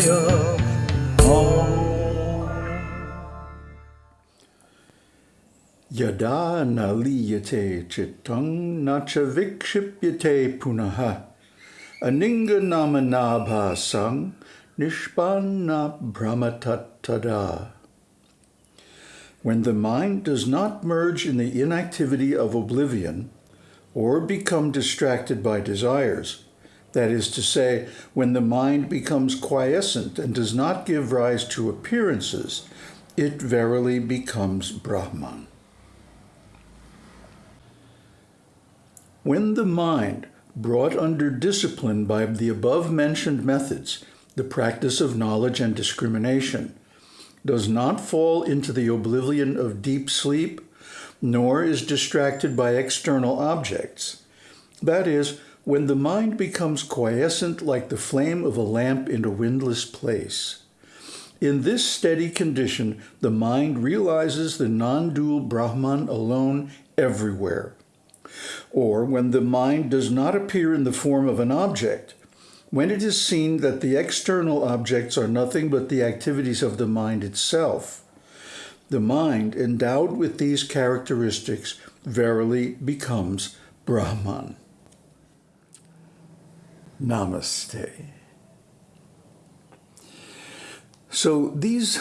Shivaya Om Yada naliyate chittang nacha vikshipyate punaha aninga namanabha sang nishpanna brahmatattada. When the mind does not merge in the inactivity of oblivion or become distracted by desires, that is to say, when the mind becomes quiescent and does not give rise to appearances, it verily becomes Brahman. When the mind, brought under discipline by the above-mentioned methods, the practice of knowledge and discrimination, does not fall into the oblivion of deep sleep, nor is distracted by external objects. That is, when the mind becomes quiescent like the flame of a lamp in a windless place. In this steady condition, the mind realizes the non-dual Brahman alone everywhere, or when the mind does not appear in the form of an object, when it is seen that the external objects are nothing but the activities of the mind itself, the mind endowed with these characteristics verily becomes Brahman. Namaste. So these,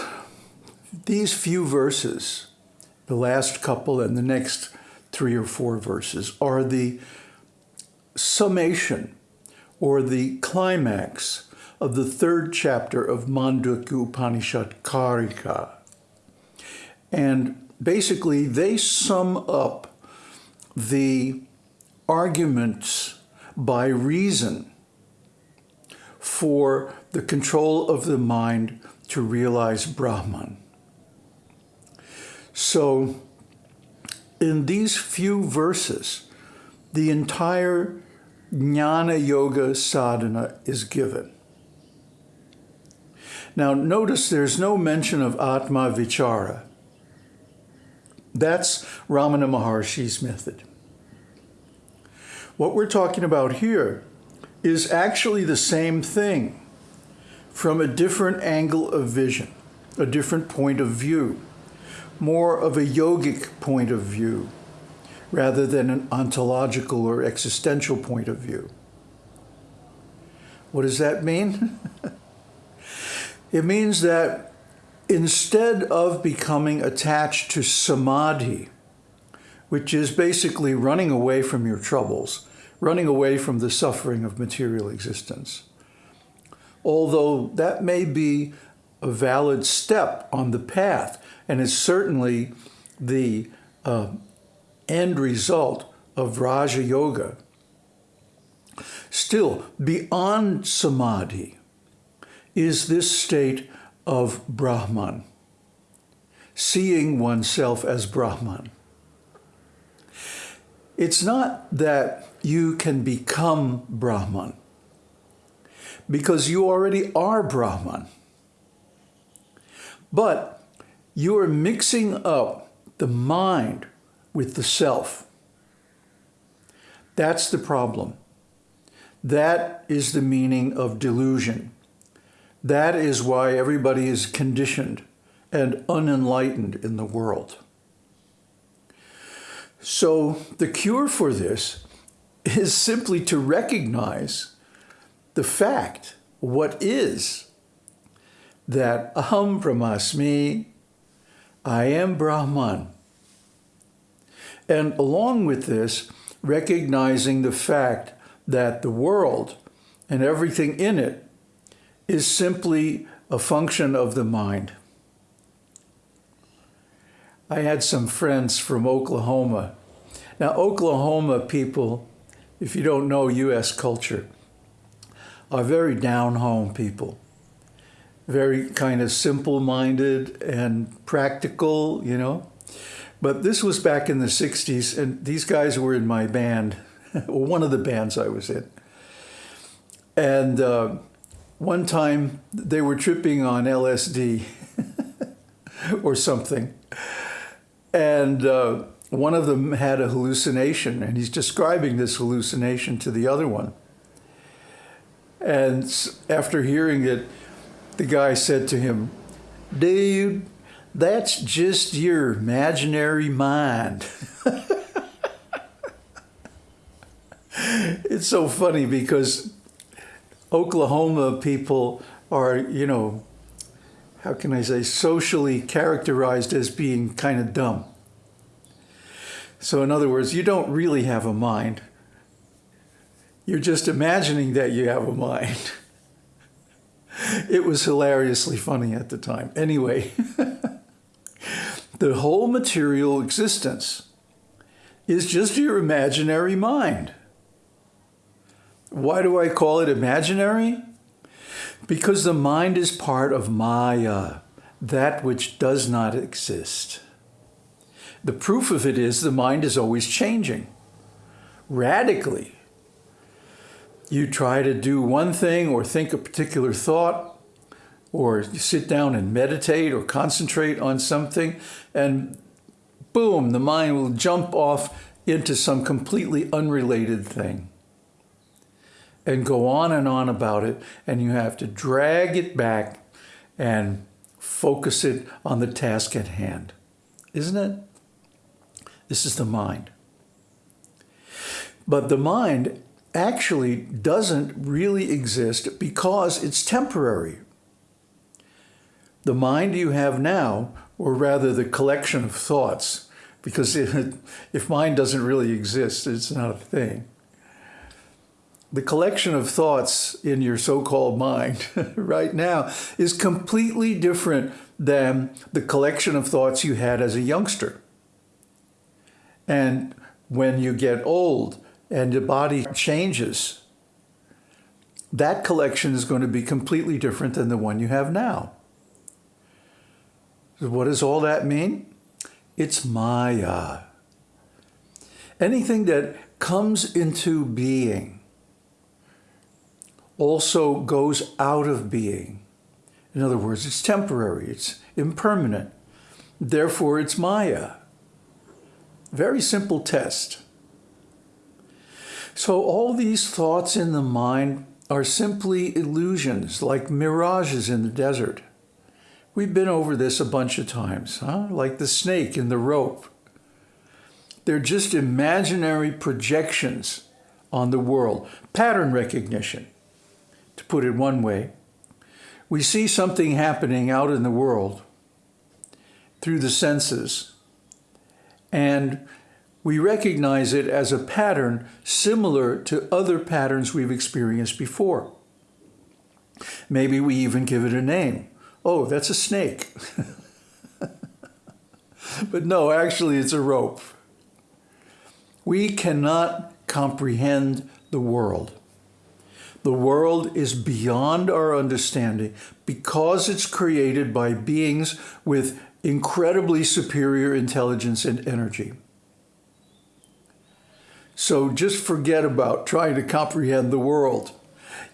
these few verses, the last couple and the next three or four verses are the summation or the climax of the third chapter of Mandukya Upanishad Karika. And basically, they sum up the arguments by reason for the control of the mind to realize Brahman. So in these few verses, the entire Jnana Yoga sadhana is given. Now notice there's no mention of Atma Vichara. That's Ramana Maharshi's method. What we're talking about here is actually the same thing from a different angle of vision, a different point of view more of a yogic point of view rather than an ontological or existential point of view. What does that mean? it means that instead of becoming attached to samadhi, which is basically running away from your troubles, running away from the suffering of material existence, although that may be a valid step on the path, and is certainly the uh, end result of Raja Yoga. Still, beyond Samadhi is this state of Brahman, seeing oneself as Brahman. It's not that you can become Brahman, because you already are Brahman. But you are mixing up the mind with the self. That's the problem. That is the meaning of delusion. That is why everybody is conditioned and unenlightened in the world. So the cure for this is simply to recognize the fact, what is, that aham brahmasmi, I am Brahman. And along with this, recognizing the fact that the world and everything in it is simply a function of the mind. I had some friends from Oklahoma. Now, Oklahoma people, if you don't know U.S. culture, are very down-home people very kind of simple-minded and practical, you know. But this was back in the 60s, and these guys were in my band, or one of the bands I was in. And uh, one time they were tripping on LSD. or something. And uh, one of them had a hallucination, and he's describing this hallucination to the other one. And after hearing it, the guy said to him, Dude, that's just your imaginary mind. it's so funny because Oklahoma people are, you know, how can I say, socially characterized as being kind of dumb. So, in other words, you don't really have a mind. You're just imagining that you have a mind. it was hilariously funny at the time. Anyway, the whole material existence is just your imaginary mind. Why do I call it imaginary? Because the mind is part of Maya, that which does not exist. The proof of it is the mind is always changing, radically. You try to do one thing or think a particular thought, or sit down and meditate or concentrate on something, and boom, the mind will jump off into some completely unrelated thing and go on and on about it, and you have to drag it back and focus it on the task at hand. Isn't it? This is the mind. But the mind actually doesn't really exist because it's temporary. The mind you have now, or rather the collection of thoughts, because if mind doesn't really exist, it's not a thing the collection of thoughts in your so-called mind right now is completely different than the collection of thoughts you had as a youngster. And when you get old and your body changes, that collection is going to be completely different than the one you have now. So what does all that mean? It's Maya. Anything that comes into being also goes out of being. In other words, it's temporary, it's impermanent. Therefore, it's Maya. Very simple test. So all these thoughts in the mind are simply illusions, like mirages in the desert. We've been over this a bunch of times, huh? like the snake in the rope. They're just imaginary projections on the world, pattern recognition to put it one way. We see something happening out in the world through the senses, and we recognize it as a pattern similar to other patterns we've experienced before. Maybe we even give it a name. Oh, that's a snake. but no, actually, it's a rope. We cannot comprehend the world. The world is beyond our understanding because it's created by beings with incredibly superior intelligence and energy. So just forget about trying to comprehend the world.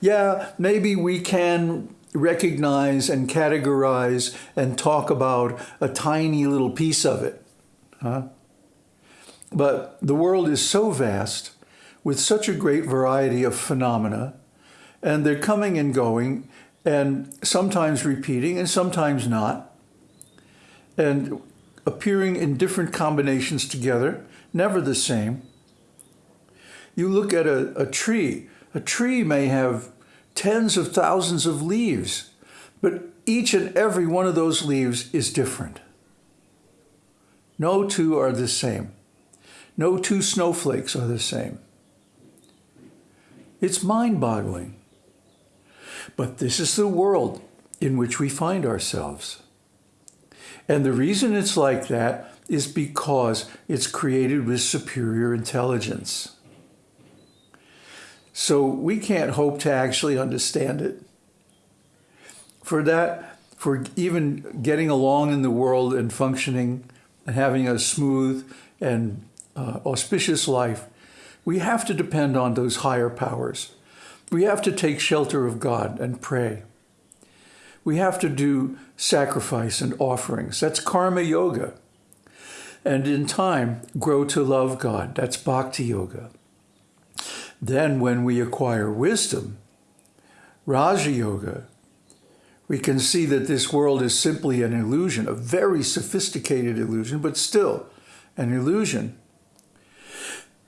Yeah, maybe we can recognize and categorize and talk about a tiny little piece of it. Huh? But the world is so vast with such a great variety of phenomena and they're coming and going and sometimes repeating and sometimes not and appearing in different combinations together, never the same. You look at a, a tree. A tree may have tens of thousands of leaves, but each and every one of those leaves is different. No two are the same. No two snowflakes are the same. It's mind-boggling. But this is the world in which we find ourselves. And the reason it's like that is because it's created with superior intelligence. So we can't hope to actually understand it. For that, for even getting along in the world and functioning and having a smooth and uh, auspicious life, we have to depend on those higher powers. We have to take shelter of God and pray. we have to do sacrifice and offerings. That's karma yoga. And in time, grow to love God. That's bhakti yoga. Then when we acquire wisdom, Raja Yoga, we can see that this world is simply an illusion, a very sophisticated illusion, but still an illusion.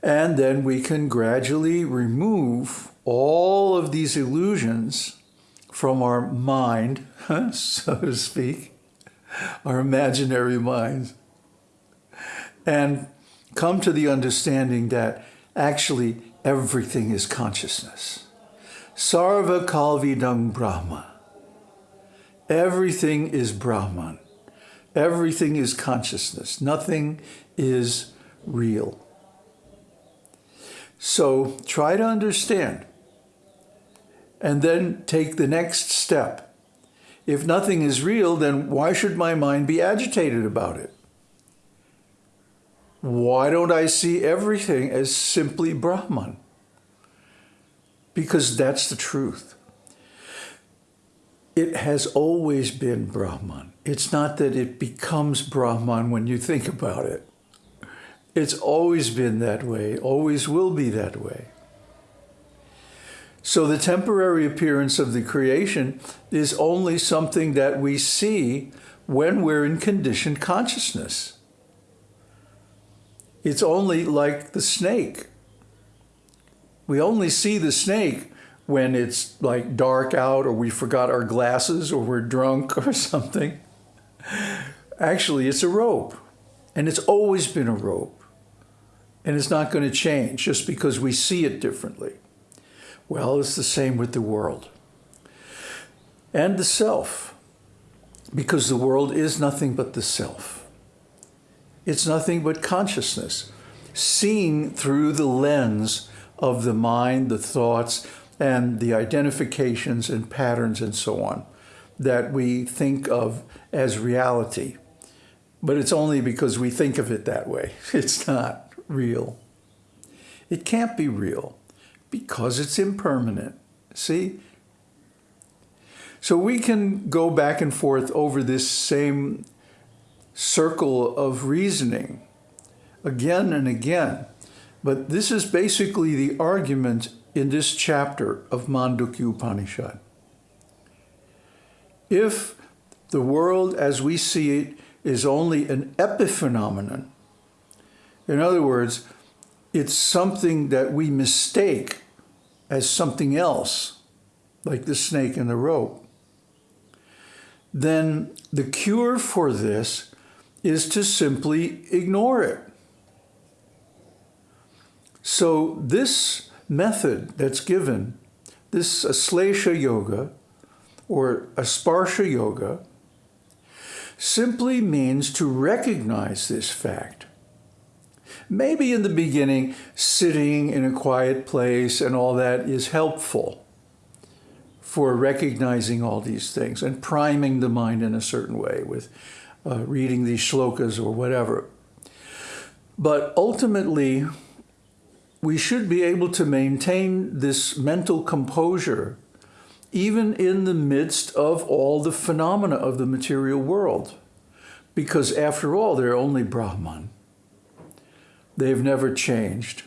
And then we can gradually remove all of these illusions from our mind, so to speak, our imaginary minds, and come to the understanding that actually everything is consciousness. Sarva Kalvidang Brahma. Everything is Brahman. Everything is consciousness. Nothing is real. So try to understand and then take the next step. If nothing is real, then why should my mind be agitated about it? Why don't I see everything as simply Brahman? Because that's the truth. It has always been Brahman. It's not that it becomes Brahman when you think about it. It's always been that way, always will be that way. So the temporary appearance of the creation is only something that we see when we're in conditioned consciousness. It's only like the snake. We only see the snake when it's like dark out or we forgot our glasses or we're drunk or something. Actually, it's a rope. And it's always been a rope. And it's not going to change just because we see it differently. Well, it's the same with the world and the self, because the world is nothing but the self. It's nothing but consciousness, seen through the lens of the mind, the thoughts, and the identifications and patterns and so on that we think of as reality. But it's only because we think of it that way. It's not real. It can't be real because it's impermanent. See? So we can go back and forth over this same circle of reasoning again and again. But this is basically the argument in this chapter of Mandukya Upanishad. If the world as we see it is only an epiphenomenon, in other words, it's something that we mistake as something else, like the snake and the rope, then the cure for this is to simply ignore it. So this method that's given, this Aslesha Yoga or Asparsha Yoga, simply means to recognize this fact Maybe in the beginning, sitting in a quiet place and all that is helpful for recognizing all these things and priming the mind in a certain way with uh, reading these shlokas or whatever. But ultimately, we should be able to maintain this mental composure even in the midst of all the phenomena of the material world. Because after all, they're only Brahman. They've never changed.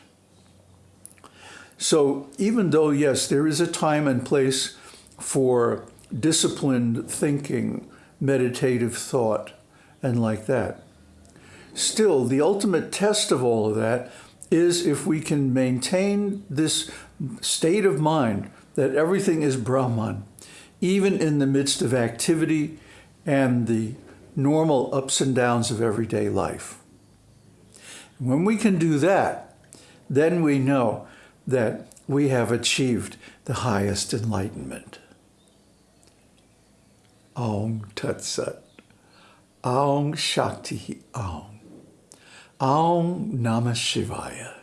So even though, yes, there is a time and place for disciplined thinking, meditative thought, and like that, still the ultimate test of all of that is if we can maintain this state of mind that everything is Brahman, even in the midst of activity and the normal ups and downs of everyday life. When we can do that, then we know that we have achieved the highest enlightenment. Aum Tat Sat. Aum Shakti Aum. Aum Namah Shivaya.